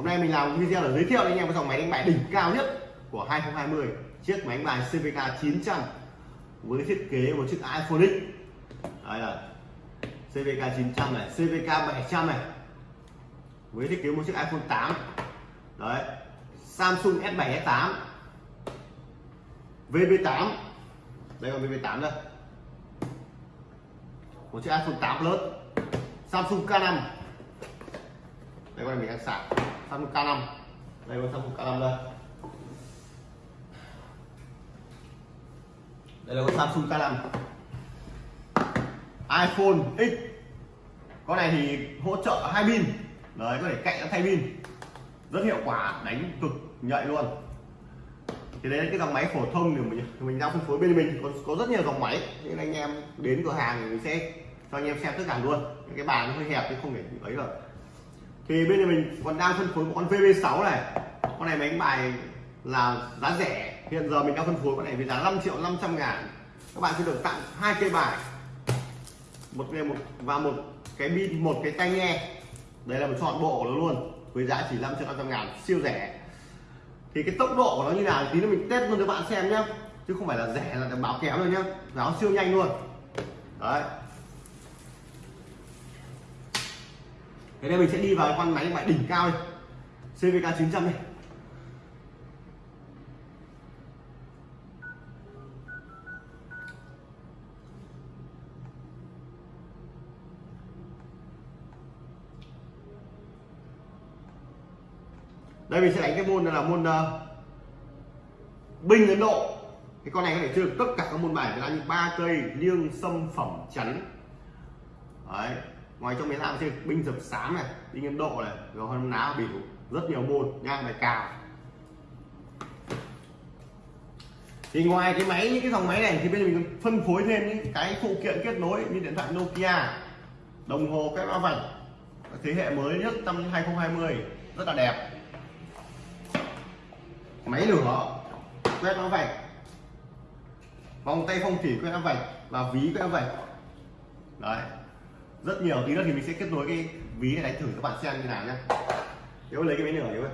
hôm nay mình làm video để giới thiệu cho anh em cái dòng máy đánh bài đỉnh cao nhất của 2020 chiếc máy đánh bài CVK 900 với thiết kế một chiếc iPhone X. Đây là CVK 900 này CVK 700 này, với thiết kế một chiếc iPhone 8 đấy, Samsung S7 S8 VB8 đây là VB8 đây một chiếc iPhone 8 Plus, Samsung K5 đây con này mình đang sạc. Samsung K5 đây con Samsung K5 đây. Đây là con Samsung K5 iPhone X. Con này thì hỗ trợ hai pin. Đấy có thể cạnh thay pin. Rất hiệu quả đánh cực nhạy luôn. Thì đấy là cái dòng máy phổ thông thì mình mình đang phân phối bên mình. Có, có rất nhiều dòng máy. Nên anh em đến cửa hàng thì mình sẽ cho anh em xem tất cả luôn. Những cái bàn nó hơi hẹp thì không thể ấy được thì bên này mình còn đang phân phối một con VB6 này. Con này máy đánh bài là giá rẻ. Hiện giờ mình đang phân phối con này với giá 5 triệu 500 ngàn. Các bạn sẽ được tặng hai cây bài. Một cái một và một cái pin, một cái tai nghe. Đây là một chọn bộ của nó luôn, với giá chỉ 5 triệu 500 ngàn, siêu rẻ. Thì cái tốc độ của nó như nào tí nữa mình test luôn cho bạn xem nhé chứ không phải là rẻ là báo kéo rồi nhá. Nó siêu nhanh luôn. Đấy. Thế nên mình sẽ đi vào con máy đánh đỉnh cao đây CVK 900 này đây mình sẽ đánh cái môn là môn uh, binh ấn độ. Cái con này có thể chơi được tất cả các môn bài. Là như ba cây liêng sâm phẩm chắn. Đấy ngoài trong máy làm chơi binh dập sám này, binh ấn độ này, rồi hơn ná biểu rất nhiều môn, nha bài cào. Thì ngoài cái máy, những cái dòng máy này thì bây giờ mình phân phối thêm những cái phụ kiện kết nối như điện thoại Nokia, đồng hồ cái mã vạch, thế hệ mới nhất năm 2020 rất là đẹp. Máy lửa, quét mã vạch, vòng tay phong thủy quét mã vạch và ví quét mã vạch. Đấy rất nhiều tí nữa thì mình sẽ kết nối cái ví này đánh thử các bạn xem như nào nhé nếu lấy cái máy nửa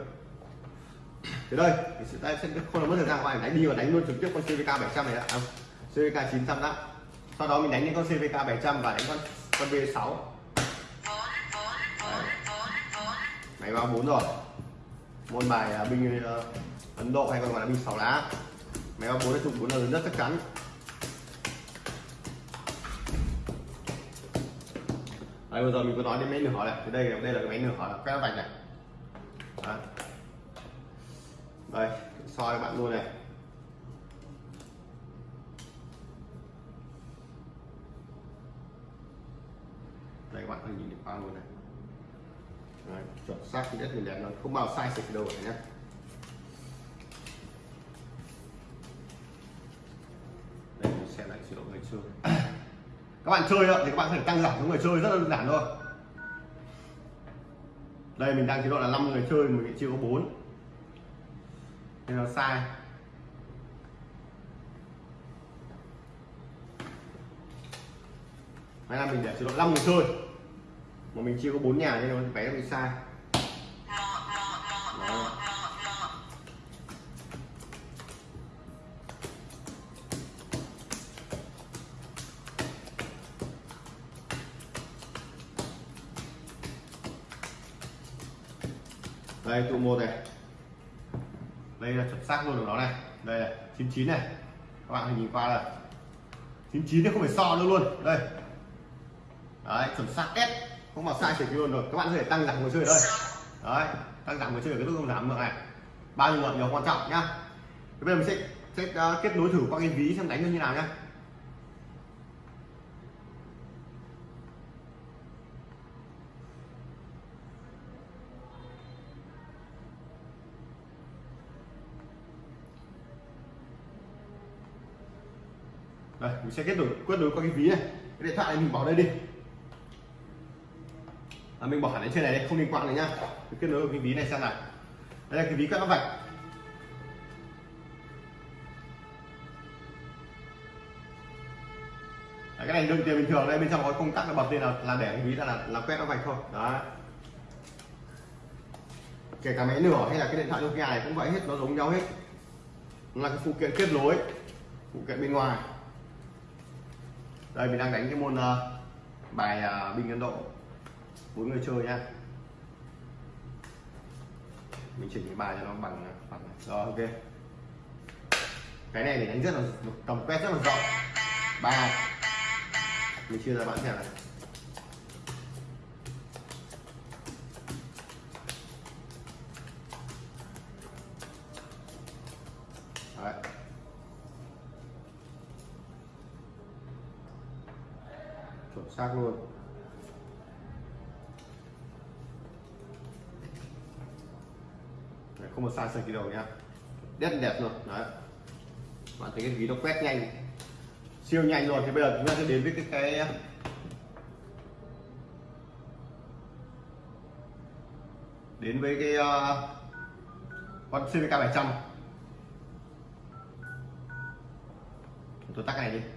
thì đây mình sẽ, tay sẽ không làm mất thời gian của đánh đi và đánh luôn trực tiếp con CVK 700 này đã. À, CVK 900 đã. Sau đó mình đánh những con CVK 700 và đánh con con V6 máy báo bốn rồi. Môn bài uh, binh uh, Ấn Độ hay còn gọi là binh sáu lá. Máy báo bốn là trục 4 là lớn nhất chắc chắn. Đấy bây giờ mình có nói đến máy nửa này. Thì đây đây là cái máy nửa là quét vạch này. Đấy. đây soi các bạn luôn này. Đây các bạn có nhìn được qua luôn này. Đấy, chuẩn xác thì đẹp nó không bao sai sạch đâu này nhé đây mình xem lại chế độ ngày xưa các bạn chơi thì các bạn có thể tăng giảm số người chơi, rất đơn giản thôi. Đây, mình đang chế độ là 5 người chơi, mình chưa có 4 nên nó sai. Hay là mình để chế độ 5 người chơi. Mà mình chưa có 4 nhà nên nó vé bị sai. Đây tụ một này. Đây là chuẩn xác luôn của nó này. Đây là 99 này. Các bạn nhìn qua là 99 thì không phải so nữa luôn. Đây. Đấy chuẩn xác S không mà sai chỉ luôn rồi. Các bạn có thể tăng giảm người chơi ở đây. Đấy tăng giảm người chơi ở cái nút giảm được này. Bao nhiêu lượng nhiều quan trọng nhá. Bây giờ mình sẽ, sẽ uh, kết nối thử qua cái ví xem đánh như thế nào nhá. Đây mình sẽ kết nối kết nối qua cái ví này. Cái điện thoại này mình bỏ đây đi. À, mình bỏ hẳn lên trên này đây không liên quan này nhá. Mình kết nối vào cái ví này xem nào đây là cái ví các nó vạch. Đấy, cái này đựng tiền bình thường đây bên trong có công tắc là bật lên là, là để cái ví là là, là quét nó vạch thôi. Đó kể cả máy nửa hay là cái điện thoại Nokia này cũng vậy hết nó giống nhau hết. Nó là cái phụ kiện kết nối phụ kiện bên ngoài đây mình đang đánh cái môn uh, bài ờ, uh, binh Ấn Độ. Bốn người chơi nha mình chỉnh cái bài cho nó bằng ờ, bằng rồi ok. Cái này để đánh rất là tầm quét rất là rộng. Ba. Mình chia ra bạn xem này. Xác luôn. Đấy, không một sai sai gì đâu nhá. Rất đẹp luôn đấy. Bạn thấy cái ví nó quét nhanh. Siêu nhanh luôn thì bây giờ chúng ta sẽ đến với cái cái à, đến với cái uh, con CVK 700 tôi tắt này đi.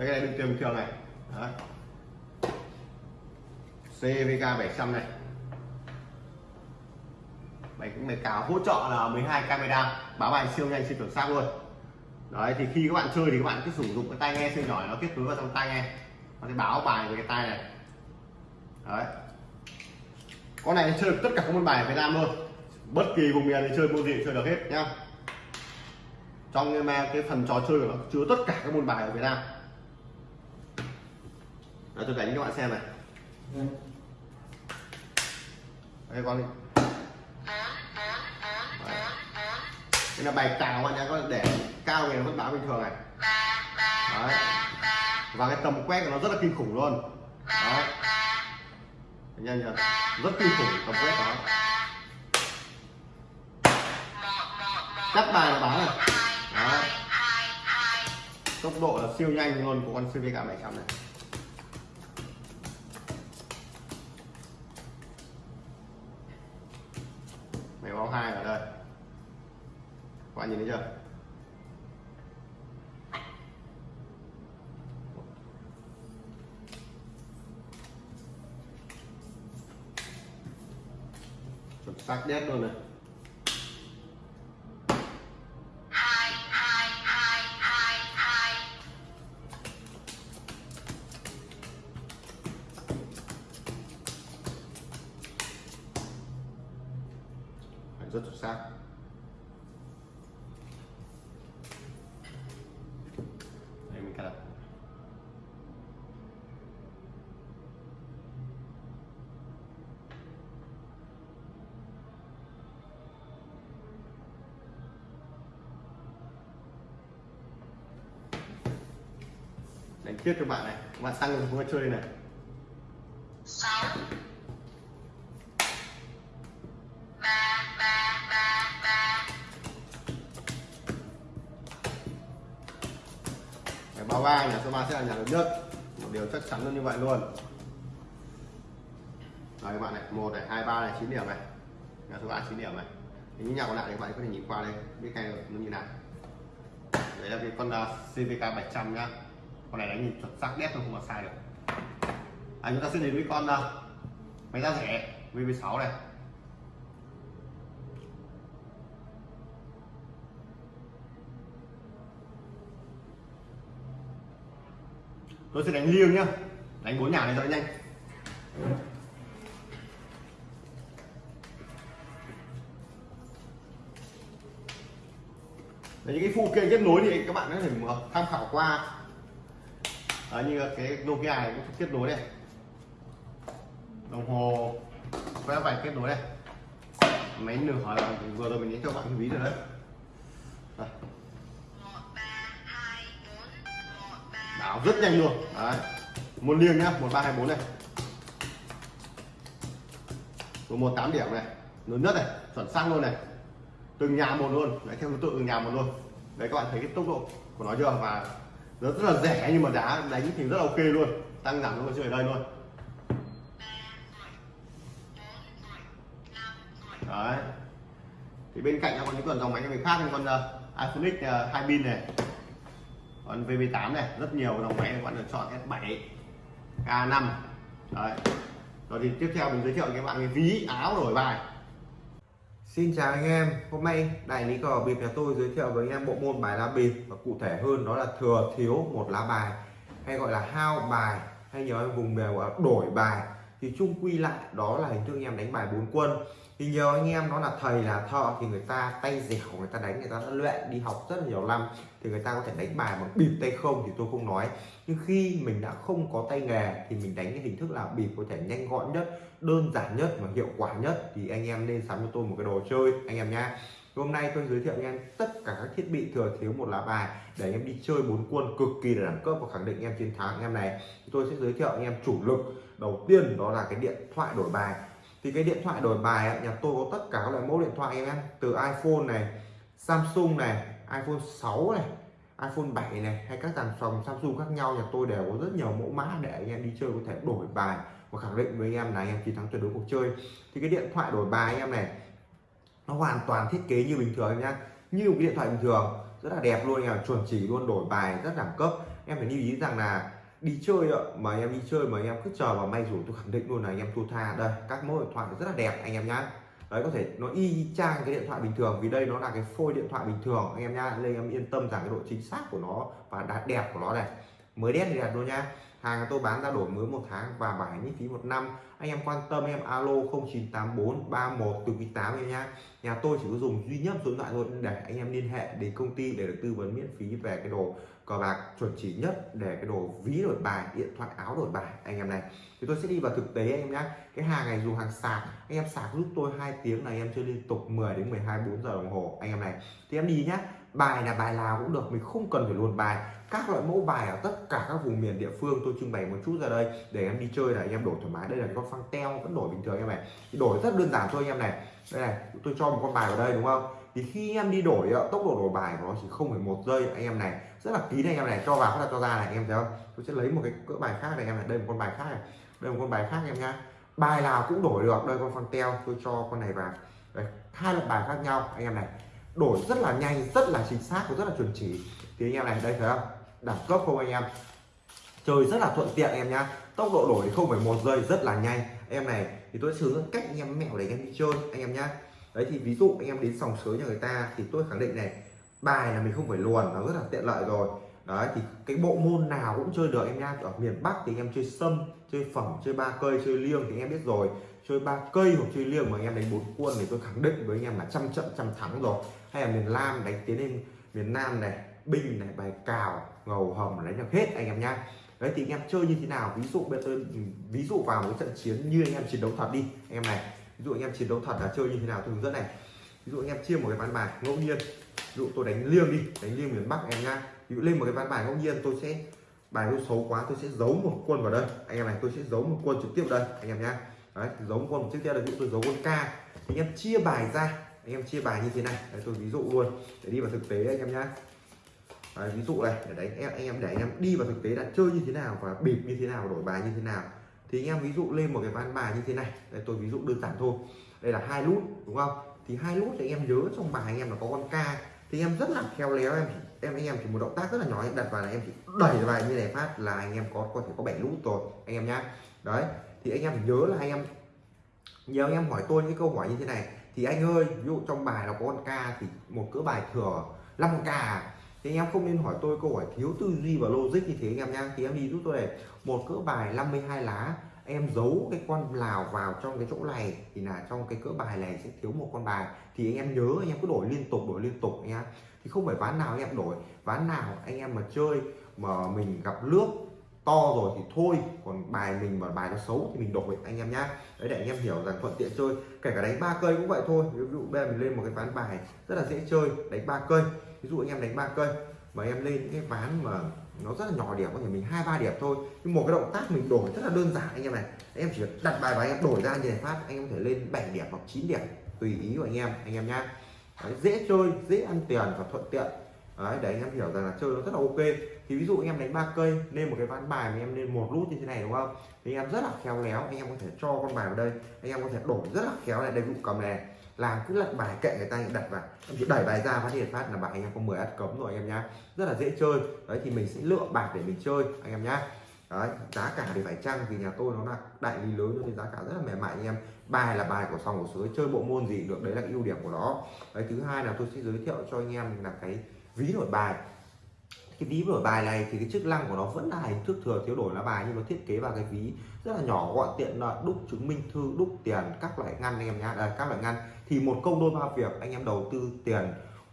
Đấy cái này bình thường này. Đấy. CVK 700 này. Máy máy cáo hỗ trợ là 12 camera. Báo bài siêu nhanh, siêu chuẩn xác luôn. Đấy, thì khi các bạn chơi thì các bạn cứ sử dụng cái tai nghe siêu nhỏ nó kết nối vào trong tai nghe. Nó sẽ báo bài với cái tai này. Đấy. Con này chơi được tất cả các môn bài ở Việt Nam luôn. Bất kỳ vùng miền thì chơi môn gì chơi được hết, nhá. Trong cái phần trò chơi của nó, chứa tất cả các môn bài ở Việt Nam đó tôi đánh cho các bạn xem này. Đây con đi. Đây là bài cào bạn nhá có để cao này nó vẫn báo bình thường này. Đấy. và cái tầm quét của nó rất là kinh khủng luôn. Đấy. nhanh chưa rất kinh khủng, tầm quét đó. Cắt bài là báo này. Đấy. tốc độ là siêu nhanh luôn của con CVK 700 này. Đen rồi này. Đánh tiếp cho bạn này các bạn tăng không chơi này. Báo ba nhà số 3 sẽ là nhà lớn nhất. Một điều chắc chắn luôn như vậy luôn. Rồi các bạn này một này hai ba này chín điểm này. Nhà số 3 chín điểm này. Thì những nhà còn lại thì các bạn có thể nhìn qua đây biết ngay nó như nào. Đấy là cái con uh, CVK 700 nhá con này đánh nhìn chuẩn xác đét không mà sai được à, chúng ta sẽ đến với con uh, máy giá rẻ VV6 này. Tôi sẽ đánh liêng nhá đánh bốn nhà này cho nhanh. Đấy, những cái phụ kiện kết nối thì các bạn có thể tham khảo qua Đấy, như cái Nokia này cũng kết nối đây. Đồng hồ quét vạch kết nối đây. Máy nửa vừa rồi mình lấy cho bạn cái ví rồi đấy. Đây. rất nhanh luôn. Đấy. Một liêng nhá một ba hai bốn này một một tám điểm này. Lớn nhất này chuẩn xác luôn này. Từng nhà một luôn. Đấy theo thứ tự từng nhà một luôn. Đấy các bạn thấy cái tốc độ của nó chưa? Và rất, rất là rẻ nhưng mà đá đánh thì rất là ok luôn. Tăng giảm luôn chơi ở đây luôn. Đấy. Thì bên cạnh nó còn những con dòng máy người khác như con ờ, uh, iPhone X ờ, uh, hai pin này. Còn VV8 này rất nhiều dòng máy các bạn được chọn S7 K5 đấy. Rồi thì tiếp theo mình giới thiệu với các bạn cái ví áo đổi bài. Xin chào anh em, hôm nay đại lý cờ bịp nhà tôi giới thiệu với anh em bộ môn bài lá bịp và cụ thể hơn đó là thừa thiếu một lá bài hay gọi là hao bài hay nhiều anh vùng miền gọi là đổi bài. Thì chung quy lại đó là hình thức anh em đánh bài bốn quân. Thì nhiều anh em nó là thầy là thợ thì người ta tay dẻo người ta đánh người ta đã luyện đi học rất là nhiều năm thì người ta có thể đánh bài bằng bịp tay không thì tôi không nói nhưng khi mình đã không có tay nghề thì mình đánh cái hình thức là bịp có thể nhanh gọn nhất đơn giản nhất và hiệu quả nhất. Thì anh em nên sắm cho tôi một cái đồ chơi anh em nhá. Hôm nay tôi giới thiệu anh em tất cả các thiết bị thừa thiếu một lá bài để anh em đi chơi bốn quân cực kỳ là đẳng cấp và khẳng định anh em chiến thắng anh em này. Tôi sẽ giới thiệu anh em chủ lực. Đầu tiên đó là cái điện thoại đổi bài. Thì cái điện thoại đổi bài ấy, nhà tôi có tất cả các loại mẫu điện thoại em từ iPhone này Samsung này iPhone 6 này iPhone 7 này, hay các dàn phòng Samsung khác nhau, nhà tôi đều có rất nhiều mẫu mã để anh em đi chơi có thể đổi bài và khẳng định với anh em là anh em chiến thắng tuyệt đối cuộc chơi. Thì cái điện thoại đổi bài anh em này, nó hoàn toàn thiết kế như bình thường nhá. Như một cái điện thoại bình thường, rất là đẹp luôn nhà chuẩn chỉ luôn, đổi bài rất đẳng cấp. Em phải lưu ý rằng là đi chơi ạ, mà em đi chơi mà em cứ chờ vào may rủi tôi khẳng định luôn là anh em thua tha. Đây, các mẫu điện thoại rất là đẹp anh em nhá đấy, có thể nó y chang cái điện thoại bình thường, vì đây nó là cái phôi điện thoại bình thường. Anh em nhá nên em yên tâm rằng cái độ chính xác của nó và đạt đẹp của nó này, mới đét thì đẹp luôn nha hàng tôi bán ra đổi mới một tháng và bảo hành miễn phí một năm. Anh em quan tâm em, alo 0984 31 từ quý 8 em nhá. Nhà tôi chỉ có dùng duy nhất số điện thoại thôi để anh em liên hệ đến công ty để được tư vấn miễn phí về cái đồ cờ bạc chuẩn chỉ nhất để cái đồ ví đổi bài, điện thoại, áo đổi bài, anh em này. Thì tôi sẽ đi vào thực tế anh em nhé cái hàng này dùng hàng sạc, anh em sạc giúp tôi hai tiếng là anh em chơi liên tục 10 đến 12 4 giờ đồng hồ, anh em này. Thì em đi nhá. Bài là bài nào cũng được, mình không cần phải luồn bài. Các loại mẫu bài ở tất cả các vùng miền địa phương tôi trưng bày một chút ra đây để em đi chơi là anh em đổi thoải mái. Đây là con phăng teo, vẫn đổi bình thường anh em này. Thì đổi rất đơn giản thôi anh em này. Đây này tôi cho một con bài vào đây, đúng không? Thì khi em đi đổi ờ, tốc độ đổi bài của nó chỉ không phải một giây anh em này rất là kín anh em này cho vào phát cho ra này anh em thấy không tôi sẽ lấy một cái cỡ bài khác này anh em này đây một con bài khác này đây một con bài khác em nhá bài nào cũng đổi được đây con phăng teo tôi cho con này vào đây hai loại bài khác nhau anh em này đổi rất là nhanh rất là chính xác và rất là chuẩn chỉ thì anh em này đây thấy không đẳng cấp không anh em chơi rất là thuận tiện em nhá tốc độ đổi không phải một giây rất là nhanh em này thì tôi sử dụng cách anh em mẹo để anh em đi chơi anh em nhá đấy thì ví dụ anh em đến sòng sới nhà người ta thì tôi khẳng định này bài là mình không phải luồn nó rất là tiện lợi rồi đấy thì cái bộ môn nào cũng chơi được em nha ở miền Bắc thì anh em chơi sâm chơi phẩm chơi ba cây chơi liêng thì anh em biết rồi chơi ba cây hoặc chơi liêng mà anh em đánh bốn quân thì tôi khẳng định với anh em là trăm trận trăm thắng rồi hay là miền Nam đánh tiến lên miền Nam này binh này bài cào ngầu hầm đánh được hết anh em nha đấy thì anh em chơi như thế nào ví dụ bây tôi ví dụ vào một trận chiến như anh em chiến đấu thật đi anh em này ví dụ anh em chiến đấu thật là chơi như thế nào tôi hướng dẫn này ví dụ anh em chia một cái ván bài ngẫu nhiên dụ tôi đánh liêng đi đánh liêng miền bắc em nhá. Ví dụ lên một cái ván bài ngẫu nhiên tôi sẽ bài tôi xấu quá tôi sẽ giấu một quân vào đây. Anh em này tôi sẽ giấu một quân trực tiếp đây anh em nhá. Đấy giấu một quân trực tiếp đây ví dụ tôi giấu quân k. Anh em chia bài ra anh em chia bài như thế này. Đấy, tôi ví dụ luôn để đi vào thực tế anh em nhá. Đấy, ví dụ này để đánh em anh em để anh em đi vào thực tế là chơi như thế nào và bịp như thế nào đổi bài như thế nào. Thì anh em ví dụ lên một cái ván bài như thế này. Đây tôi ví dụ đơn giản thôi. Đây là hai nút đúng không? Thì hai nút thì anh em nhớ trong bài anh em là có con k thì em rất là khéo léo em. Em anh em chỉ một động tác rất là nhỏ, em đặt vào là em chỉ đẩy vào như này phát là anh em có có thể có bảy nút rồi, anh em nhá. Đấy, thì anh em phải nhớ là anh em nhiều anh em hỏi tôi những câu hỏi như thế này. Thì anh ơi, ví dụ trong bài là có con ca thì một cỡ bài thừa 5 ca à? thì anh em không nên hỏi tôi câu hỏi thiếu tư duy và logic như thế anh em nhá. Thì em đi giúp tôi này. Một cỡ bài 52 lá em giấu cái con lào vào trong cái chỗ này thì là trong cái cỡ bài này sẽ thiếu một con bài. Thì anh em nhớ, anh em cứ đổi liên tục, đổi liên tục anh em thì không phải ván nào anh em đổi. Ván nào anh em mà chơi, mà mình gặp nước to rồi thì thôi. Còn bài mình mà bài nó xấu thì mình đổi, anh em nhá. Đấy, để anh em hiểu rằng thuận tiện chơi. Kể cả đánh ba cây cũng vậy thôi. Ví dụ bây giờ mình lên một cái ván bài rất là dễ chơi, đánh ba cây. Ví dụ anh em đánh ba cây mà em lên những cái ván mà nó rất là nhỏ điểm có thể mình hai ba điểm thôi. Nhưng một cái động tác mình đổi rất là đơn giản anh em này. Anh em chỉ đặt bài và anh em đổi ra như này phát anh em có thể lên 7 điểm hoặc 9 điểm tùy ý của anh em anh em nhá. Đấy, dễ chơi dễ ăn tiền và thuận tiện. Đấy, để anh em hiểu rằng là chơi nó rất là ok. Thì ví dụ anh em đánh ba cây lên một cái ván bài mà em lên một nút như thế này đúng không? Thì anh em rất là khéo léo anh em có thể cho con bài vào đây. Anh em có thể đổi rất là khéo này đây dụ cầm này làm cứ lật bài kệ người ta đặt vào. Em chỉ đẩy bài ra phát hiện phát là bài anh em có 10 ăn cấm rồi anh em nhá. Rất là dễ chơi. Đấy, thì mình sẽ lựa bạc để mình chơi, anh em nhá. Đấy, giá cả thì phải chăng vì nhà tôi nó là đại lý lớn nên giá cả rất là mềm mại anh em. Bài là bài của sòng của sới chơi bộ môn gì được, đấy là cái ưu điểm của nó. Đấy, thứ hai là tôi sẽ giới thiệu cho anh em là cái ví đổi bài cái ví đổi bài này thì cái chức năng của nó vẫn là hình thức thừa thiếu đổi lá bài nhưng nó thiết kế vào cái ví rất là nhỏ gọn tiện lợi đúc chứng minh thư đúc tiền các loại ngăn anh em nhá à, các loại ngăn. Thì một công đôi ba việc anh em đầu tư tiền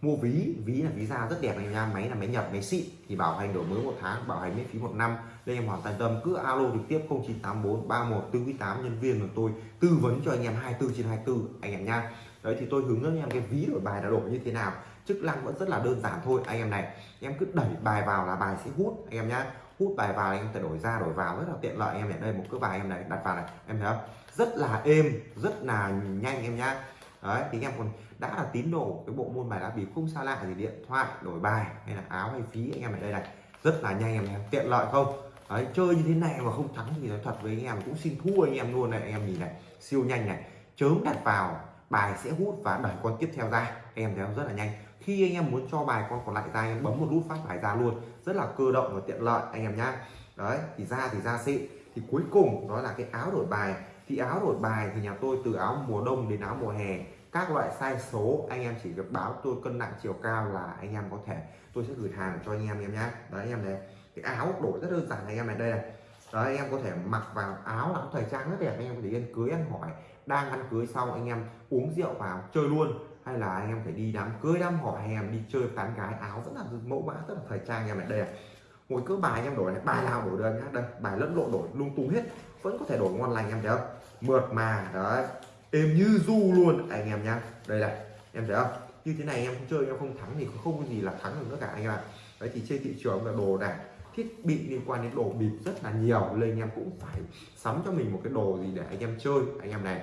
mua ví ví là ví da rất đẹp anh em nha máy là máy nhập máy xịn thì bảo hành đổi mới một tháng bảo hành miễn phí một năm. Nên em hoàn toàn tâm cứ alo trực tiếp 0984 31 48 nhân viên của tôi tư vấn cho anh em 24 trên 24 anh em nha đấy thì tôi hướng dẫn anh em cái ví đổi bài đã đổi như thế nào chức năng vẫn rất là đơn giản thôi. Anh em này, em cứ đẩy bài vào là bài sẽ hút, anh em nhá. Hút bài vào anh em thể đổi ra, đổi vào, rất là tiện lợi. Anh em này đây một cái bài em này, đặt vào này, em thấy không? Rất là êm, rất là nhanh em nhá. Đấy, thì anh em còn đã là tín đồ, cái bộ môn bài lá bịp không xa lạ gì, điện thoại, đổi bài, hay là áo hay phí, anh em ở đây này, rất là nhanh em tiện lợi không? Đấy, chơi như thế này mà không thắng thì nói thật với anh em cũng xin thua anh em luôn này. Anh em nhìn này, siêu nhanh này. Chớm đặt vào, bài sẽ hút và đẩy con tiếp theo ra. Anh em thấy không? Rất là nhanh khi anh em muốn cho bài con còn lại ra anh em bấm một nút phát bài ra luôn rất là cơ động và tiện lợi anh em nhá đấy thì ra thì ra xịn thì cuối cùng đó là cái áo đổi bài thì áo đổi bài thì nhà tôi từ áo mùa đông đến áo mùa hè các loại size số anh em chỉ việc báo tôi cân nặng chiều cao là anh em có thể tôi sẽ gửi hàng cho anh em em nhá đấy anh em này cái áo đổi rất đơn giản anh em này đây này đấy anh em có thể mặc vào áo áo thời trang rất đẹp anh em có thể đi cưới ăn hỏi đang ăn cưới xong anh em uống rượu vào chơi luôn hay là anh em phải đi đám cưới, đám hỏi hay em đi chơi tán gái, áo rất là mẫu mã rất là thời trang anh em này đây này một cỡ bài anh em đổi này, bài nào đổi được nhá. Đây, bài lẫn lộn đổi, lung tung hết. Vẫn có thể đổi ngon lành em thấy không? Mượt mà, đấy. Êm như du luôn. Anh em nhá. Đây này, em thấy không? Như thế này em không chơi, em không thắng thì không có gì là thắng được nữa cả anh em ạ. Đấy, thì trên thị trường là đồ đạc, thiết bị liên quan đến đồ bịp rất là nhiều. Nên anh em cũng phải sắm cho mình một cái đồ gì để anh em chơi, anh em này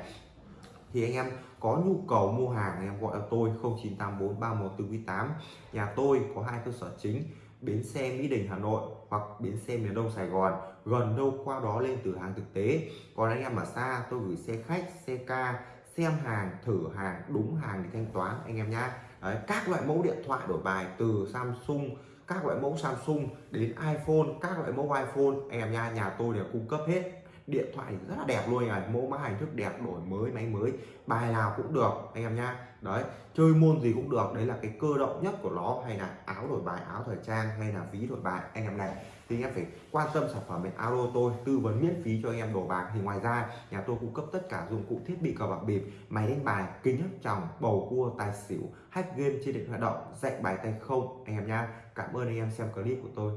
thì anh em có nhu cầu mua hàng anh em gọi cho tôi 0984 3148 nhà tôi có hai cơ sở chính bến xe Mỹ Đình Hà Nội hoặc bến xe miền Đông Sài Gòn. Gần đâu qua đó lên từ hàng thực tế. Còn anh em ở xa tôi gửi xe khách xe ca xem hàng thử hàng đúng hàng để thanh toán anh em nhá. Đấy, các loại mẫu điện thoại đổi bài từ Samsung các loại mẫu Samsung đến iPhone các loại mẫu iPhone anh em nha nhà tôi đều cung cấp hết điện thoại rất là đẹp luôn này mẫu mã hình thức đẹp, đổi mới, máy mới, bài nào cũng được, anh em nhá. Đấy, chơi môn gì cũng được, đấy là cái cơ động nhất của nó. Hay là áo đổi bài, áo thời trang, hay là ví đổi bài. Anh em này, thì anh em phải quan tâm sản phẩm bên alo tôi, tư vấn miễn phí cho anh em đổ bạc. Thì ngoài ra, nhà tôi cung cấp tất cả dụng cụ thiết bị cờ bạc bịp, máy đánh bài, kính hấp tròng, bầu cua, tài xỉu, hack game trên điện thoại động, dạy bài tay không. Anh em nha cảm ơn anh em xem clip của tôi.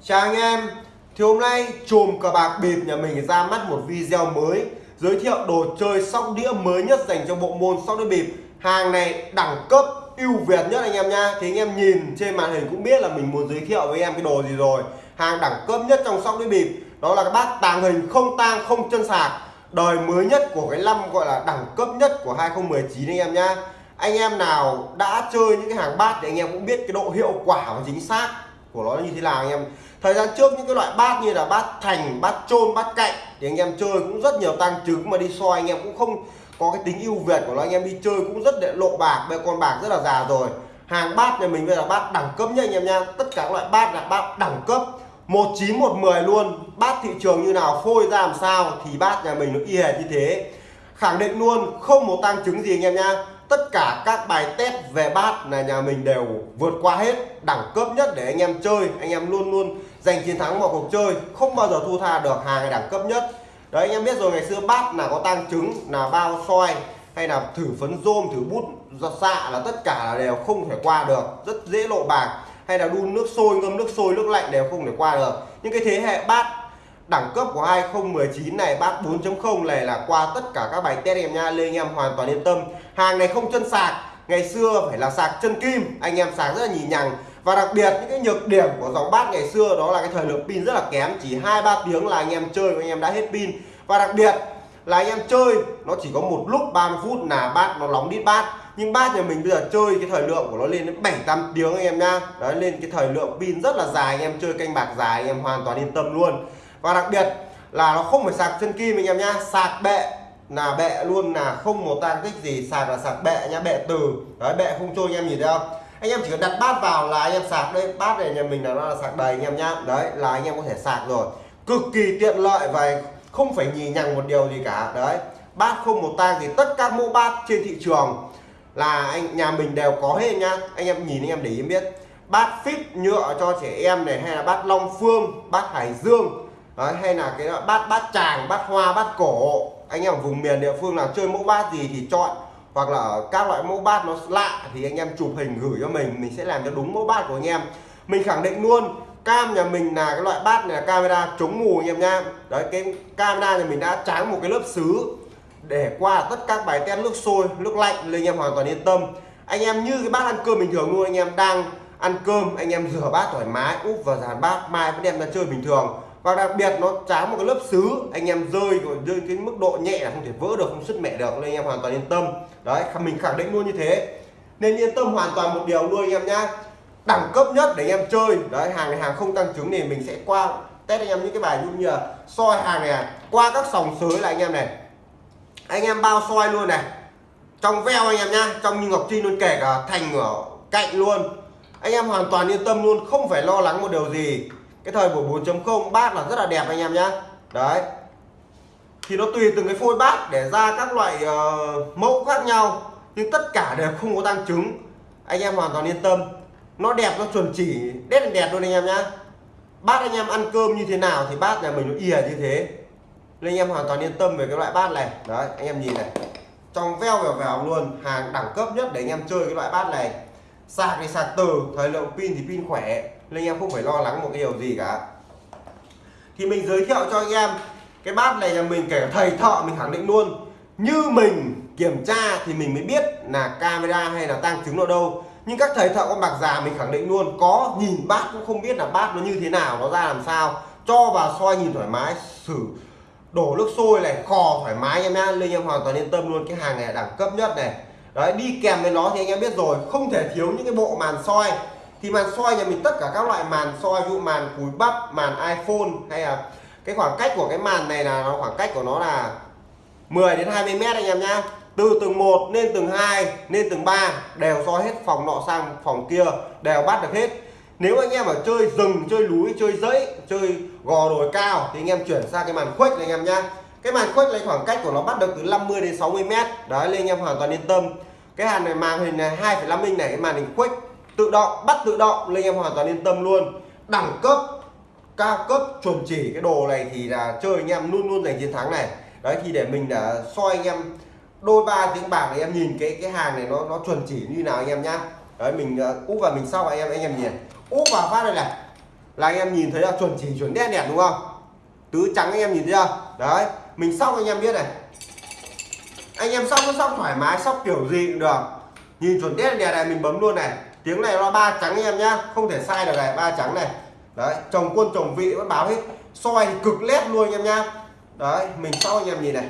Chào anh em thì hôm nay chùm cờ bạc bịp nhà mình ra mắt một video mới, giới thiệu đồ chơi sóc đĩa mới nhất dành cho bộ môn sóc đĩa bịp. Hàng này đẳng cấp ưu việt nhất anh em nha thì anh em nhìn trên màn hình cũng biết là mình muốn giới thiệu với em cái đồ gì rồi. Hàng đẳng cấp nhất trong sóc đĩa bịp, đó là cái bát tàng hình không tang, không chân sạc. Đời mới nhất của cái năm gọi là đẳng cấp nhất của 2019 anh em nha anh em nào đã chơi những cái hàng bát thì anh em cũng biết cái độ hiệu quả và chính xác của nó như thế nào anh em. Thời gian trước những cái loại bát như là bát thành, bát trôn bát cạnh thì anh em chơi cũng rất nhiều tăng trứng mà đi soi anh em cũng không có cái tính ưu việt của nó. Anh em đi chơi cũng rất để lộ bạc bây con bạc rất là già rồi. Hàng bát nhà mình bây giờ bát đẳng cấp nhá anh em nha tất cả các loại bát là bát đẳng cấp. Một chín, một mười luôn. Bát thị trường như nào, phôi ra làm sao thì bát nhà mình nó y hệt như thế. Khẳng định luôn, không một tăng chứng gì anh em nha tất cả các bài test về bát là nhà mình đều vượt qua hết, đẳng cấp nhất để anh em chơi. Anh em luôn luôn giành chiến thắng mọi cuộc chơi, không bao giờ thu tha được hàng đẳng cấp nhất. Đấy, anh em biết rồi, ngày xưa bát là có tăng trứng, là bao soi hay là thử phấn rôm, thử bút, giọt xạ là tất cả là đều không thể qua được. Rất dễ lộ bạc. Hay là đun nước sôi, ngâm nước sôi, nước lạnh đều không thể qua được. Những cái thế hệ bát đẳng cấp của 2019 này bát 4.0 này là qua tất cả các bài test em nha lên anh em hoàn toàn yên tâm. Hàng này không chân sạc, ngày xưa phải là sạc chân kim, anh em sạc rất là nhì nhằng. Và đặc biệt, những cái nhược điểm của dòng bát ngày xưa đó là cái thời lượng pin rất là kém, chỉ hai ba tiếng là anh em chơi anh em đã hết pin. Và đặc biệt là anh em chơi, nó chỉ có một lúc 30 phút là bát nó nóng đít bát nhưng bát nhà mình bây giờ chơi cái thời lượng của nó lên đến 7 8 tiếng anh em nha. Đấy, lên cái thời lượng pin rất là dài, anh em chơi canh bạc dài, anh em hoàn toàn yên tâm luôn và đặc biệt là nó không phải sạc chân kim anh em nhá, sạc bệ là bệ luôn, là không một tang tích gì, sạc là sạc bệ nhá, bệ từ. Đấy, bệ không trôi anh em nhìn thấy không? Anh em chỉ cần đặt bát vào là anh em sạc đây bát này nhà mình là nó là sạc đầy anh em nhá. Đấy, là anh em có thể sạc rồi. Cực kỳ tiện lợi và không phải nhì nhằng một điều gì cả. Đấy, bát không một tang thì tất cả mẫu bát trên thị trường là anh, nhà mình đều có hết nhá. Anh em nhìn anh em để ý biết, bát phít nhựa cho trẻ em này hay là bát long phương, bát hải dương đấy, hay là cái bát bát tràng bát hoa bát cổ. Anh em ở vùng miền địa phương nào chơi mẫu bát gì thì chọn. Hoặc là các loại mẫu bát nó lạ thì anh em chụp hình gửi cho mình mình sẽ làm cho đúng mẫu bát của anh em. Mình khẳng định luôn cam nhà mình là cái loại bát này là camera chống mù anh em nha. Đấy cái camera nhà mình đã tráng một cái lớp sứ để qua tất các bài test nước sôi nước lạnh nên anh em hoàn toàn yên tâm. Anh em như cái bát ăn cơm bình thường luôn anh em đang ăn cơm anh em rửa bát thoải mái úp vào dàn bát mai vẫn đem ra chơi bình thường và đặc biệt nó tráng một cái lớp sứ anh em rơi rồi rơi cái mức độ nhẹ là không thể vỡ được, không sứt mẹ được, nên anh em hoàn toàn yên tâm. Đấy mình khẳng định luôn như thế. Nên yên tâm hoàn toàn một điều luôn anh em nhá. Đẳng cấp nhất để anh em chơi. Đấy, hàng này hàng không tăng trứng thì mình sẽ qua test anh em những cái bài như là soi hàng này à. qua các sòng sới là anh em này. Anh em bao soi luôn này. Trong veo anh em nhá, trong như ngọc trinh luôn, kể cả thành ở cạnh luôn. Anh em hoàn toàn yên tâm luôn, không phải lo lắng một điều gì cái thời buổi 4.0 bát là rất là đẹp anh em nhá. Đấy. Thì nó tùy từng cái phôi bát để ra các loại uh, mẫu khác nhau nhưng tất cả đều không có tăng chứng anh em hoàn toàn yên tâm. Nó đẹp nó chuẩn chỉ đét đẹp luôn anh em nhá. Bát anh em ăn cơm như thế nào thì bát nhà mình nó ỉa như thế. Nên anh em hoàn toàn yên tâm về cái loại bát này. Đấy anh em nhìn này. Trong veo vèo vèo luôn hàng đẳng cấp nhất để anh em chơi cái loại bát này. Sạc thì sạc từ thời lượng pin thì pin khỏe nên anh em không phải lo lắng một cái điều gì cả. Thì mình giới thiệu cho anh em, cái bát này là mình kể thầy thợ mình khẳng định luôn. Như mình kiểm tra thì mình mới biết là camera hay là tăng chứng ở đâu. Nhưng các thầy thợ con bạc già mình khẳng định luôn, có nhìn bát cũng không biết là bát nó như thế nào, nó ra làm sao. Cho vào soi nhìn thoải mái, xử đổ nước sôi này kho thoải mái em nhá. Nên em hoàn toàn yên tâm luôn, cái hàng này đẳng cấp nhất này. Đấy, đi kèm với nó thì anh em biết rồi, không thể thiếu những cái bộ màn soi thì màn soi nhà mình tất cả các loại màn soi ví dụ màn cúi bắp màn iphone hay là cái khoảng cách của cái màn này là nó khoảng cách của nó là 10 đến 20 mét anh em nhá. Từ tầng 1 lên tầng 2 lên tầng 3 đều soi hết phòng nọ sang phòng kia đều bắt được hết. Nếu anh em ở chơi rừng chơi núi chơi dãy chơi gò đồi cao thì anh em chuyển sang cái màn khuếch này anh em nhá. Cái màn khuếch này khoảng cách của nó bắt được từ 50 đến 60 mét. Đấy lên anh em hoàn toàn yên tâm. Cái hàn này màn hình này 2,5 inch này cái màn hình khuếch tự động bắt tự động nên em hoàn toàn yên tâm luôn. Đẳng cấp cao cấp chuẩn chỉ cái đồ này thì là chơi anh em luôn luôn giành chiến thắng này. Đấy thì để mình đã soi anh em đôi ba tiếng bạc thì em nhìn cái cái hàng này nó nó chuẩn chỉ như nào anh em nhá. Đấy mình uh, úp vào mình sau anh em anh em nhìn. Úp vào phát đây này. Là anh em nhìn thấy là chuẩn chỉ chuẩn đen đẹp đúng không? Tứ trắng anh em nhìn thấy chưa? Đấy mình xong anh em biết này. Anh em xong nó xong thoải mái xong kiểu gì cũng được. Nhìn chuẩn đen đẹp này mình bấm luôn này tiếng này nó ba trắng em nhá, không thể sai được này, ba trắng này. Đấy, chồng quân, chồng vị vẫn báo hết. Soi cực lét luôn anh em nhá. Đấy, mình sau anh em nhìn này.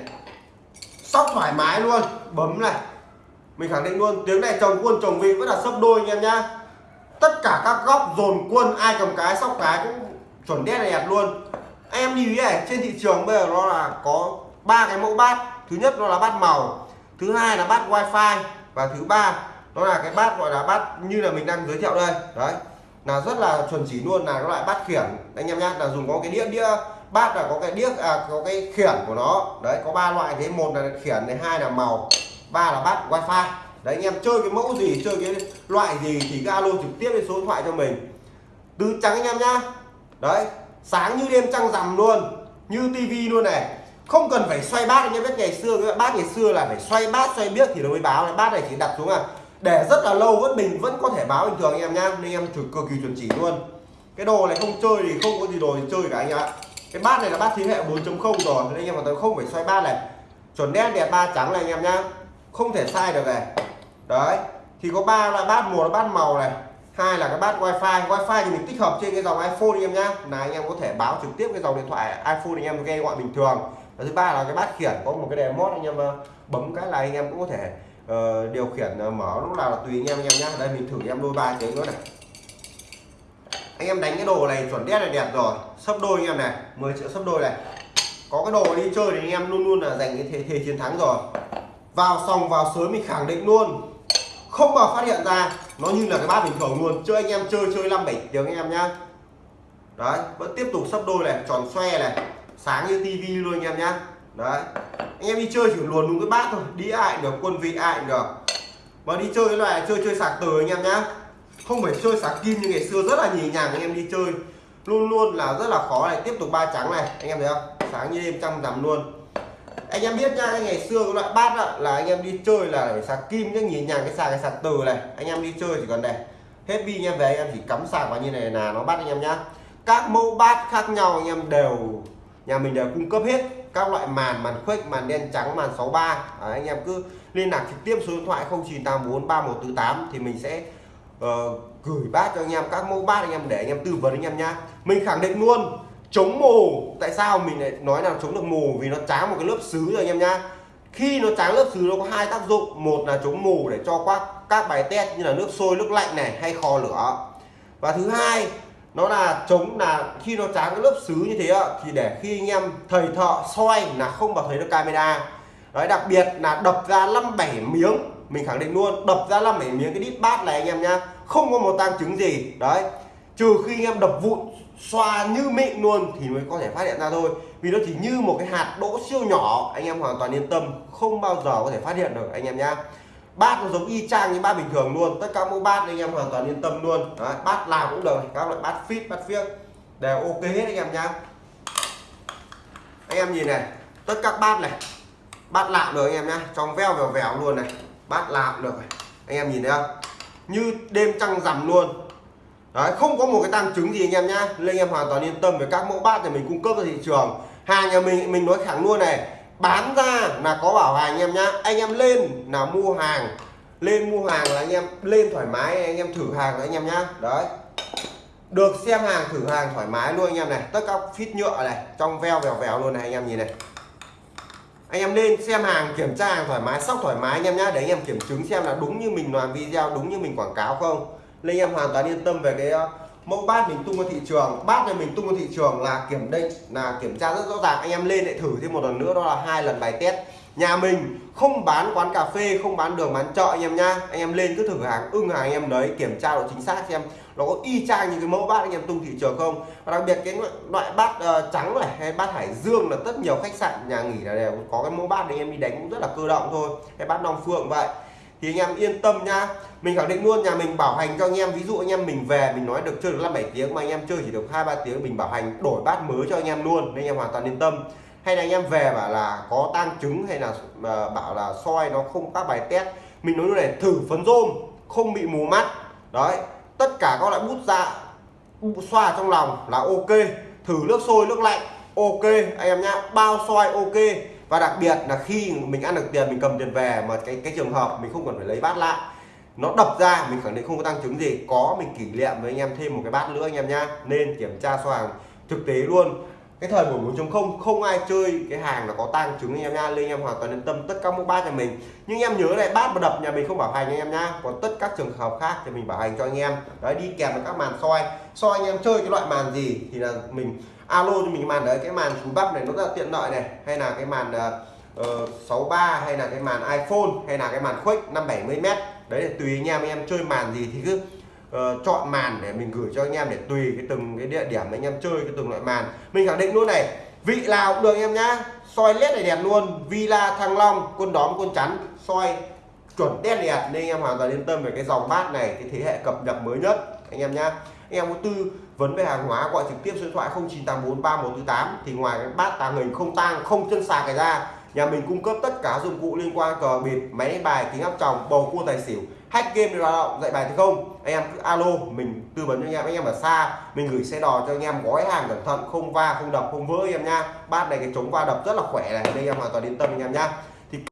Sóc thoải mái luôn, bấm này. Mình khẳng định luôn, tiếng này chồng quân, chồng vị vẫn là sấp đôi anh em nhá. Tất cả các góc dồn quân, ai cầm cái, sóc cái cũng chuẩn đét đẹp luôn. Em nhìn này, trên thị trường bây giờ nó là có ba cái mẫu bát. Thứ nhất nó là bát màu, thứ hai là bát wifi, và thứ ba nó là cái bát gọi là bát như là mình đang giới thiệu đây. Đấy. Là rất là chuẩn chỉ luôn là cái loại bát khiển. Anh em nhá là dùng có cái đĩa đĩa bát là có cái đĩa à, có cái khiển của nó. Đấy có ba loại thế. Một là khiển này hai là màu ba là bát wifi. Đấy anh em chơi cái mẫu gì chơi cái loại gì thì cái alo trực tiếp lên số điện thoại cho mình. Tứ trắng anh em nhá. Đấy sáng như đêm trăng rằm luôn như tivi luôn này. Không cần phải xoay bát anh em biết ngày xưa cái bát ngày xưa là phải xoay bát xoay biết thì nó mới báo. Này bát này chỉ đặt xuống à để rất là lâu vẫn bình vẫn có thể báo bình thường anh em nhá, nên em thử cực kỳ chuẩn chỉ luôn. Cái đồ này không chơi thì không có gì đồ thì chơi cả anh ạ. Cái bát này là bát thế hệ 4.0 rồi, nên anh em hoàn toàn không phải xoay bát này. Chuẩn đen đẹp ba trắng này anh em nhá, không thể sai được này. Đấy, thì có ba loại bát một là bát màu này, hai là cái bát wifi. Wifi thì mình tích hợp trên cái dòng iphone anh em nhá. Là anh em có thể báo trực tiếp cái dòng điện thoại iphone anh em nghe gọi bình thường. Và thứ ba là cái bát khiển, có một cái đèn mót anh em ờ, bấm cái là anh em cũng có thể uh, điều khiển ờ, mở lúc nào là tùy anh em anh em nhé. đây mình thử em đôi ba tiếng nữa này. Anh em đánh cái đồ này chuẩn đét là đẹp rồi. Sấp đôi anh em này 10 triệu sấp đôi này. Có cái đồ đi chơi thì anh em luôn luôn là giành cái thế, thế chiến thắng rồi. Vào xong vào sớm mình khẳng định luôn. Không bao phát hiện ra nó như là cái bát bình thường luôn. Chơi anh em chơi chơi năm bảy tiếng anh em nhá. Đấy vẫn tiếp tục sấp đôi này tròn xoe này. Sáng như tivi luôn anh em nhá đấy. Anh em đi chơi chỉ luồn đúng cái bát thôi. Đi ai được, quân vị ai được. Mà đi chơi cái loại chơi chơi sạc từ anh em nhá. Không phải chơi sạc kim như ngày xưa, rất là nhì nhàng anh em đi chơi. Luôn luôn là rất là khó này. Tiếp tục ba trắng này. Anh em thấy không? Sáng như đêm trăng rằm luôn. Anh em biết nhá ngày xưa cái loại bát đó là anh em đi chơi là phải sạc kim chứ nhìn nhàng, cái sạc cái sạc từ này. Anh em đi chơi chỉ còn này. Hết pin anh em về, anh em chỉ cắm sạc vào như này là nó bắt anh em nhá. Các mẫu bát khác nhau anh em đều, nhà mình đều cung cấp hết các loại màn màn khuếch màn đen trắng màn 63 à, anh em cứ liên lạc trực tiếp số điện thoại 0984 3148 thì mình sẽ uh, gửi bát cho anh em các mẫu bát anh em để anh em tư vấn anh em nhá. Mình khẳng định luôn chống mù tại sao mình lại nói là chống được mù vì nó tráng một cái lớp sứ rồi anh em nhá. Khi nó tráng lớp sứ nó có hai tác dụng. Một là chống mù để cho các các bài test như là nước sôi nước lạnh này hay kho lửa. Và thứ hai nó là chống là khi nó tráng cái lớp sứ như thế thì để khi anh em thầy thợ soi là không vào thấy được camera. Đấy, đặc biệt là đập ra năm bảy miếng, mình khẳng định luôn, đập ra năm bảy miếng cái đít bát này anh em nhá, không có một tang chứng gì. Đấy, trừ khi anh em đập vụn, xoa như mịn luôn thì mới có thể phát hiện ra thôi. Vì nó chỉ như một cái hạt đỗ siêu nhỏ, anh em hoàn toàn yên tâm, không bao giờ có thể phát hiện được, anh em nhá bát nó giống y chang như bát bình thường luôn. Tất cả mẫu bát anh em hoàn toàn yên tâm luôn. Đấy, bát nào cũng được. Các loại bát fit bát phiếc. Đều ok hết anh em nhá. Anh em nhìn này tất các bát này bát lạm được anh em nhá. Trong veo vèo vèo luôn này. Bát lạm được anh em nhìn thấy không? Như đêm trăng rằm luôn. Đấy, không có một cái tăng chứng gì anh em nhá. Nên anh em hoàn toàn yên tâm về các mẫu bát này mình cung cấp ra thị trường. Hàng nhà mình mình nói thẳng luôn này bán ra là có bảo hành anh em nhá anh em lên là mua hàng lên mua hàng là anh em lên thoải mái anh em thử hàng là anh em nhá đấy được xem hàng thử hàng thoải mái luôn anh em này tất cả phít nhựa này trong veo vèo vèo luôn này anh em nhìn này anh em lên xem hàng kiểm tra hàng thoải mái sóc thoải mái anh em nhá để anh em kiểm chứng xem là đúng như mình làm video đúng như mình quảng cáo không nên anh em hoàn toàn yên tâm về cái mẫu bát mình tung ra thị trường. Bát này mình tung ra thị trường là kiểm định là kiểm tra rất rõ ràng. Anh em lên lại thử thêm một lần nữa đó là hai lần bài test. Nhà mình không bán quán cà phê không bán đường bán chợ anh em nhá. Anh em lên cứ thử hàng ưng hàng anh em đấy kiểm tra độ chính xác xem nó có y chang những cái mẫu bát anh em tung thị trường không. Và đặc biệt cái loại bát uh, trắng này hay bát hải dương là rất nhiều khách sạn nhà nghỉ là đều có cái mẫu bát anh em đi đánh cũng rất là cơ động thôi. Hay bát long phượng vậy thì anh em yên tâm nhá mình khẳng định luôn, nhà mình bảo hành cho anh em, ví dụ anh em mình về, mình nói được chơi được năm bảy tiếng mà anh em chơi chỉ được hai, ba tiếng, mình bảo hành đổi bát mới cho anh em luôn, nên anh em hoàn toàn yên tâm. Hay là anh em về bảo là có tang trứng hay là ờ, bảo là soi nó không các bài test, mình nói luôn này, thử phấn rôm, không bị mù mắt. Đấy, tất cả các loại bút dạ xoa trong lòng là ok. Thử nước sôi, nước lạnh, ok. Anh em nhá, bao soi ok và đặc biệt là khi mình ăn được tiền, mình cầm tiền về mà cái cái trường hợp mình không cần phải lấy bát lại, nó đập ra, mình khẳng định không có tăng chứng gì, có mình kỷ niệm với anh em thêm một cái bát nữa anh em nhá, nên kiểm tra số hàng thực tế luôn. Cái thời buổi 4.0 không ai chơi cái hàng là có tăng chứng anh em nha nên anh em hoàn toàn yên tâm tất cả mẫu bát nhà mình. Nhưng em nhớ này, bát mà đập nhà mình không bảo hành anh em nhá, còn tất các trường hợp khác thì mình bảo hành cho anh em. Đấy, đi kèm với các màn soi. Soi anh em chơi cái loại màn gì thì là mình alo cho mình màn đấy cái màn cúi bắp này nó rất là tiện lợi này. Hay là cái màn ờ, ờ, uh, 63 hay là cái màn iPhone hay là cái màn khuếch 570m đấy là tùy anh em anh em chơi màn gì thì cứ uh, chọn màn để mình gửi cho anh em để tùy cái từng cái địa điểm anh em chơi cái từng loại màn. Mình khẳng định luôn này vị nào cũng được em nhá. Soi led này đẹp luôn Villa Thăng Long quân đóm quân chắn soi chuẩn đen đẹp. Nên anh em hoàn toàn yên tâm về cái dòng bát này cái thế hệ cập nhật mới nhất anh em nhá em có tư vấn về hàng hóa, gọi trực tiếp số điện thoại 0984 3148 thì ngoài cái bát tàng hình không tang, không chân sạc cái ra, nhà mình cung cấp tất cả dụng cụ liên quan cờ bịp máy bài, kính áp tròng, bầu cua tài xỉu, hack game lao động dạy bài thì không? Anh em cứ alo, mình tư vấn cho anh em. Anh em ở xa, mình gửi xe đò cho anh em, gói hàng cẩn thận, không va, không đập, không vỡ anh em nha. Bát này cái chống va đập rất là khỏe này, nên anh em hoàn toàn yên tâm anh em nha.